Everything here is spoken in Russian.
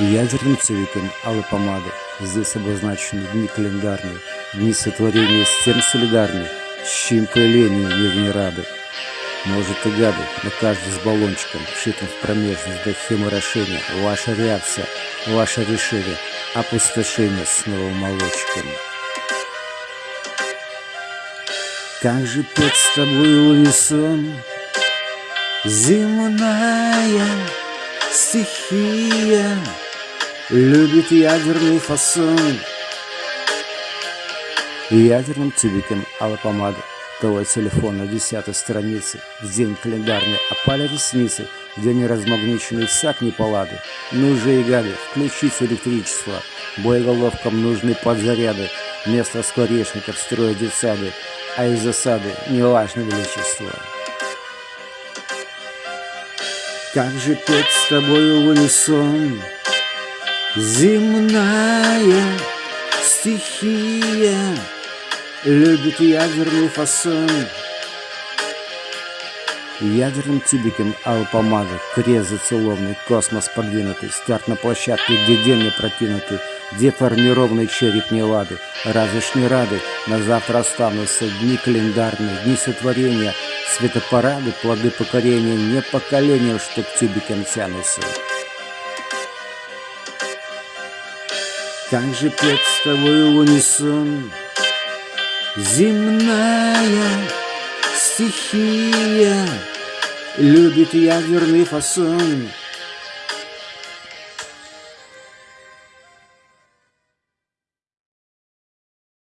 Ядерным цветом алой помады Здесь обозначены дни календарные, Дни сотворения с тем солидарны, С чьим появлением мир не рады. Может и гады, но каждый с баллончиком, Вшитым в промежность до хеморошения, Ваша реакция, ваше решение, Опустошение с новым молочком. Как же петь с тобой унисон, Земная стихия Любит ядерный фасон. Ядерным тюбиком алой помады Твой телефон на десятой странице В день календарный опали ресницы. В день размагниченный всяк неполады Ну же и гады, включить электричество. Боеголовкам нужны подзаряды. Вместо скворечников строят детсады. А из засады неважно величество. Как же петь с тобою в унисон Земная стихия. Любит ядерный фасон. Ядерным тюбиком алой помады Крест зацелованный, космос подвинутый. Старт на площадке, где день не прокинутый Деформированный череп не лады. Разве ж не рады. На завтра останутся дни календарные Дни сотворения. Светопарады, плоды покорения. Не поколением, что к тюбикам тянутся Как же петь с тобой в унисон. Земная стихия Любит ядерный фасон